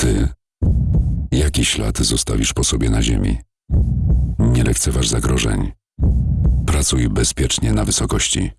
Ty, jaki ślad zostawisz po sobie na ziemi? Nie lekceważ zagrożeń. Pracuj bezpiecznie na wysokości.